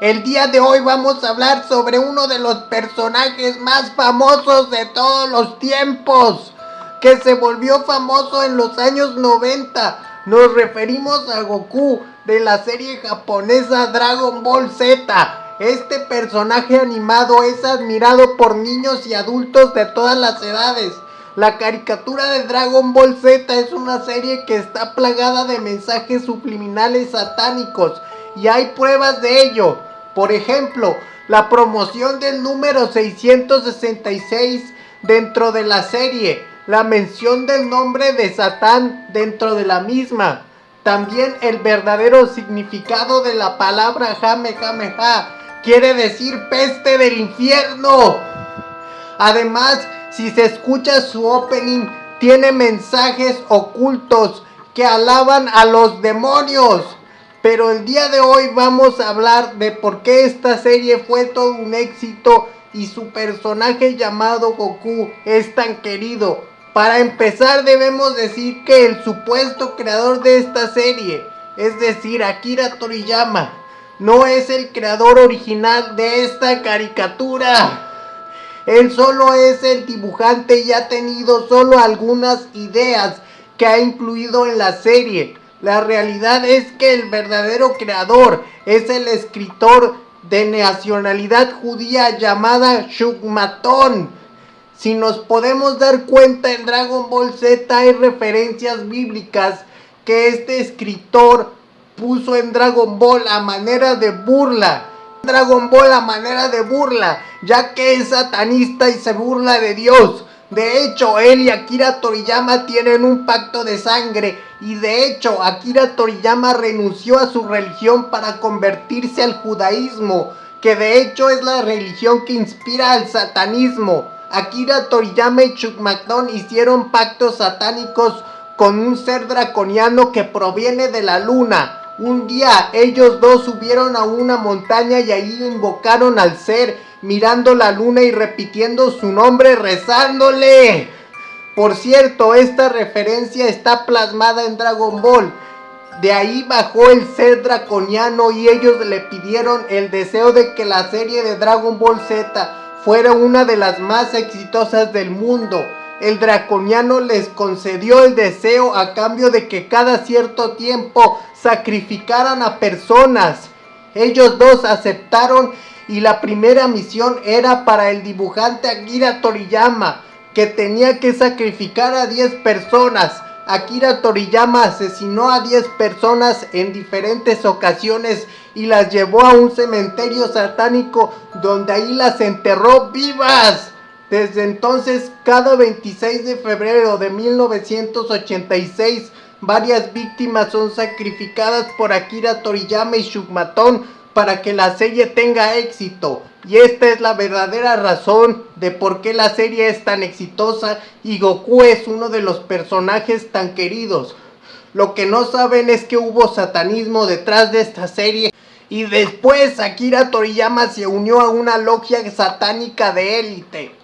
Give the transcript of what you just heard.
El día de hoy vamos a hablar sobre uno de los personajes más famosos de todos los tiempos, que se volvió famoso en los años 90. Nos referimos a Goku de la serie japonesa Dragon Ball Z. Este personaje animado es admirado por niños y adultos de todas las edades. La caricatura de Dragon Ball Z es una serie que está plagada de mensajes subliminales satánicos y hay pruebas de ello. Por ejemplo, la promoción del número 666 dentro de la serie, la mención del nombre de Satán dentro de la misma, también el verdadero significado de la palabra Jamejameja, quiere decir peste del infierno. Además, si se escucha su opening, tiene mensajes ocultos que alaban a los demonios. Pero el día de hoy vamos a hablar de por qué esta serie fue todo un éxito y su personaje llamado Goku es tan querido. Para empezar debemos decir que el supuesto creador de esta serie, es decir Akira Toriyama, no es el creador original de esta caricatura. Él solo es el dibujante y ha tenido solo algunas ideas que ha incluido en la serie. La realidad es que el verdadero creador es el escritor de nacionalidad judía llamada Shugmatón. Si nos podemos dar cuenta en Dragon Ball Z hay referencias bíblicas que este escritor puso en Dragon Ball a manera de burla. Dragon Ball a manera de burla, ya que es satanista y se burla de Dios. De hecho, él y Akira Toriyama tienen un pacto de sangre y de hecho Akira Toriyama renunció a su religión para convertirse al judaísmo, que de hecho es la religión que inspira al satanismo. Akira Toriyama y Chuck McDonald hicieron pactos satánicos con un ser draconiano que proviene de la luna. Un día ellos dos subieron a una montaña y ahí invocaron al ser mirando la luna y repitiendo su nombre, rezándole. Por cierto, esta referencia está plasmada en Dragon Ball. De ahí bajó el ser draconiano y ellos le pidieron el deseo de que la serie de Dragon Ball Z fuera una de las más exitosas del mundo. El draconiano les concedió el deseo a cambio de que cada cierto tiempo sacrificaran a personas. Ellos dos aceptaron y la primera misión era para el dibujante Akira Toriyama, que tenía que sacrificar a 10 personas. Akira Toriyama asesinó a 10 personas en diferentes ocasiones y las llevó a un cementerio satánico donde ahí las enterró vivas. Desde entonces, cada 26 de febrero de 1986, varias víctimas son sacrificadas por Akira Toriyama y Shugmaton para que la serie tenga éxito. Y esta es la verdadera razón de por qué la serie es tan exitosa y Goku es uno de los personajes tan queridos. Lo que no saben es que hubo satanismo detrás de esta serie y después Akira Toriyama se unió a una logia satánica de élite.